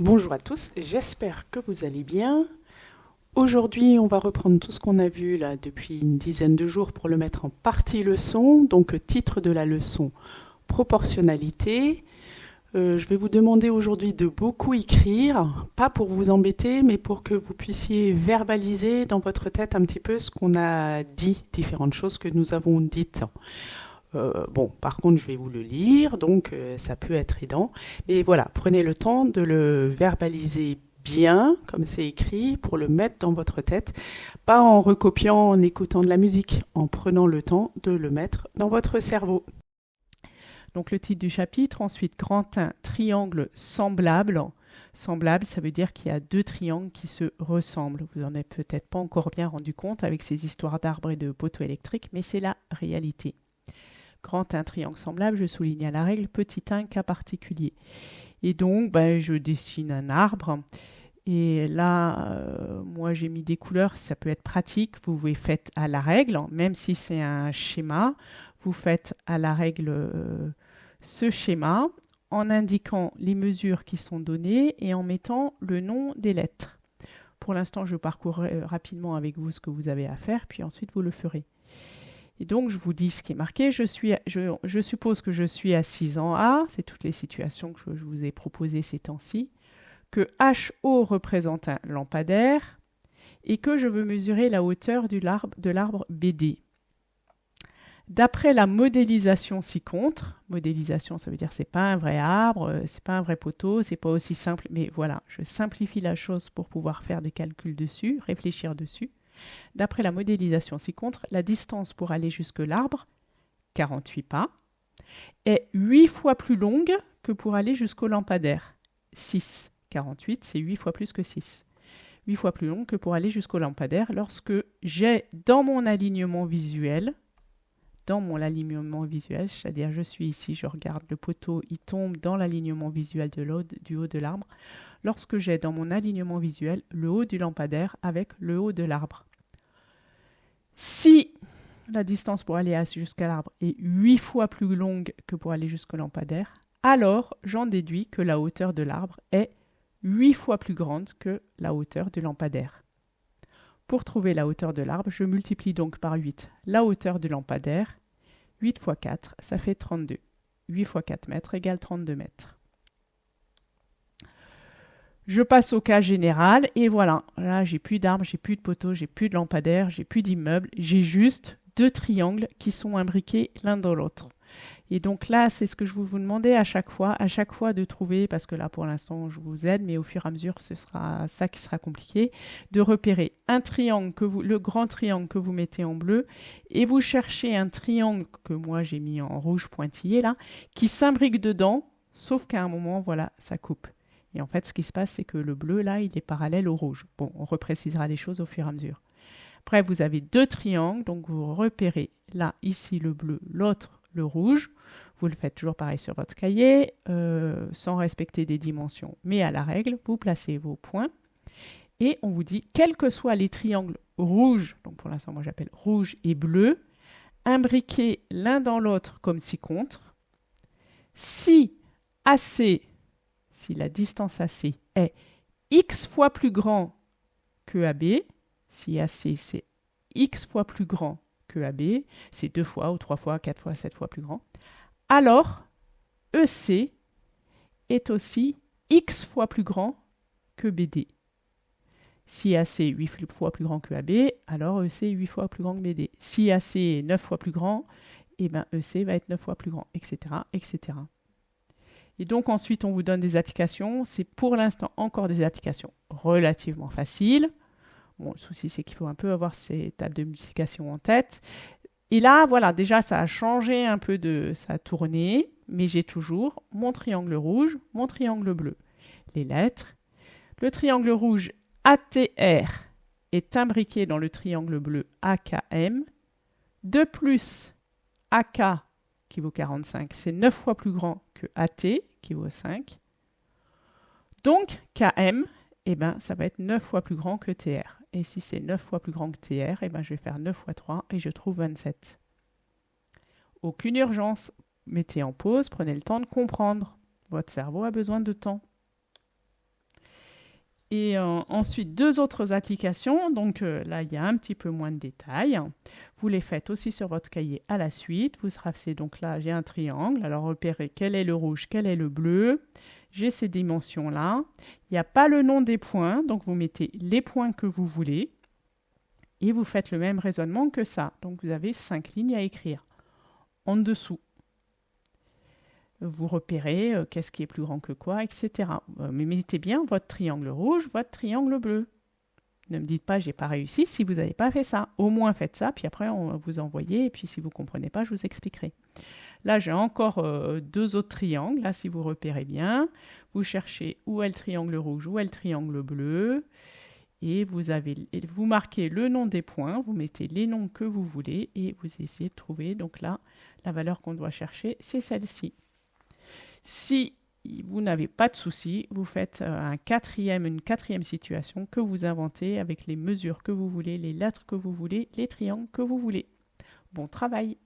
Bonjour à tous, j'espère que vous allez bien. Aujourd'hui, on va reprendre tout ce qu'on a vu là depuis une dizaine de jours pour le mettre en partie leçon. Donc, titre de la leçon proportionnalité. Euh, je vais vous demander aujourd'hui de beaucoup écrire, pas pour vous embêter, mais pour que vous puissiez verbaliser dans votre tête un petit peu ce qu'on a dit, différentes choses que nous avons dites. Euh, bon, par contre, je vais vous le lire, donc euh, ça peut être aidant. Mais voilà, prenez le temps de le verbaliser bien, comme c'est écrit, pour le mettre dans votre tête, pas en recopiant, en écoutant de la musique, en prenant le temps de le mettre dans votre cerveau. Donc le titre du chapitre, ensuite grand 1, triangle semblable. Semblable, ça veut dire qu'il y a deux triangles qui se ressemblent. Vous en avez peut-être pas encore bien rendu compte avec ces histoires d'arbres et de poteaux électriques, mais c'est la réalité grand un triangle semblable, je souligne à la règle, petit 1 cas particulier. Et donc, ben, je dessine un arbre. Et là, euh, moi, j'ai mis des couleurs, ça peut être pratique. Vous vous faites à la règle, même si c'est un schéma, vous faites à la règle euh, ce schéma en indiquant les mesures qui sont données et en mettant le nom des lettres. Pour l'instant, je parcourrai rapidement avec vous ce que vous avez à faire, puis ensuite vous le ferez. Et donc, je vous dis ce qui est marqué. Je, suppose que je suis assise en A, c'est toutes les situations que je, vous ai proposées ces temps-ci, que HO représente un lampadaire et que je veux mesurer la hauteur de l'arbre BD. D'après la modélisation ci-contre, modélisation ça veut dire c'est pas un vrai arbre, euh, c'est pas un vrai poteau, c'est pas aussi simple, mais voilà, je simplifie la chose pour pouvoir faire des calculs dessus, réfléchir dessus. D'après la modélisation ci-contre, la distance pour aller jusque l'arbre, 48 pas, est 8 fois plus longue que pour aller jusqu'au lampadaire. 6. 48, c'est 8 fois plus que 6. 8 fois plus long que pour aller jusqu'au lampadaire lorsque j'ai dans mon alignement visuel, dans mon alignement visuel, c'est-à-dire je suis ici, je regarde le poteau, il tombe dans l'alignement visuel de du haut de l'arbre, lorsque j'ai dans mon alignement visuel le haut du lampadaire avec le haut de l'arbre. Si la distance pour aller jusqu'à l'arbre est 8 fois plus longue que pour aller jusqu'au lampadaire, alors j'en déduis que la hauteur de l'arbre est 8 fois plus grande que la hauteur du lampadaire. Pour trouver la hauteur de l'arbre, je multiplie donc par 8 la hauteur du lampadaire. 8 fois 4, ça fait 32. 8 fois 4 mètres égale 32 mètres. Je passe au cas général et voilà. Là, j'ai plus d'arbres, j'ai plus de poteaux, j'ai plus de lampadaires, j'ai plus d'immeubles. J'ai juste deux triangles qui sont imbriqués l'un dans l'autre. Et donc là, c'est ce que je vous, demandais à chaque fois, à chaque fois de trouver, parce que là pour l'instant je vous aide, mais au fur et à mesure ce sera ça qui sera compliqué, de repérer un triangle que vous, le grand triangle que vous mettez en bleu, et vous cherchez un triangle que moi j'ai mis en rouge pointillé là, qui s'imbrique dedans, sauf qu'à un moment voilà, ça coupe. Et en fait, ce qui se passe, c'est que le bleu, là, il est parallèle au rouge. Bon, on reprécisera les choses au fur et à mesure. Après, vous avez deux triangles, donc vous repérez là, ici, le bleu, l'autre, le rouge. Vous le faites toujours pareil sur votre cahier, euh, sans respecter des dimensions, mais à la règle, vous placez vos points. Et on vous dit, quels que soient les triangles rouges, donc pour l'instant, moi j'appelle rouge et bleu, imbriqués l'un dans l'autre comme ci-contre, si AC si la distance AC est x fois plus grand que AB, si AC c'est x fois plus grand que AB, c'est deux fois ou trois fois, quatre fois, sept fois plus grand, alors EC est aussi x fois plus grand que BD. Si AC est 8 fois plus grand que AB, alors EC est 8 fois plus grand que BD. Si AC est 9 fois plus grand, eh ben EC va être 9 fois plus grand, etc. Et donc ensuite, on vous donne des applications. C'est pour l'instant encore des applications relativement faciles. Bon, le souci, c'est qu'il faut un peu avoir ces tables de multiplication en tête. Et là, voilà, déjà, ça a changé un peu de sa tournée, mais j'ai toujours mon triangle rouge, mon triangle bleu. Les lettres. Le triangle rouge ATR est imbriqué dans le triangle bleu AKM. De plus, AK, qui vaut 45, c'est 9 fois plus grand que AT, qui vaut 5. Donc, Km, eh ben, ça va être 9 fois plus grand que TR. Et si c'est 9 fois plus grand que TR, eh ben, je vais faire 9 fois 3 et je trouve 27. Aucune urgence. Mettez en pause, prenez le temps de comprendre. Votre cerveau a besoin de temps. Et euh, ensuite, deux autres applications. Donc euh, là, il y a un petit peu moins de détails. Vous les faites aussi sur votre cahier à la suite. Vous tracez donc là, j'ai un triangle. Alors repérez quel est le rouge, quel est le bleu. J'ai ces dimensions-là. Il n'y a pas le nom des points, donc vous mettez les points que vous voulez. Et vous faites le même raisonnement que ça. Donc vous avez cinq lignes à écrire. En dessous, vous repérez euh, qu'est-ce qui est plus grand que quoi, etc. Euh, mais mettez bien votre triangle rouge, votre triangle bleu. Ne me dites pas j'ai pas réussi si vous n'avez pas fait ça. Au moins faites ça, puis après on vous envoyer, et puis si vous ne comprenez pas, je vous expliquerai. Là, j'ai encore euh, deux autres triangles. Là, si vous repérez bien, vous cherchez où est le triangle rouge, où est le triangle bleu. Et vous, avez, vous marquez le nom des points, vous mettez les noms que vous voulez et vous essayez de trouver. Donc là, la valeur qu'on doit chercher, c'est celle-ci. Si vous n'avez pas de souci, vous faites euh, un quatrième, une quatrième situation que vous inventez avec les mesures que vous voulez, les lettres que vous voulez, les triangles que vous voulez. Bon travail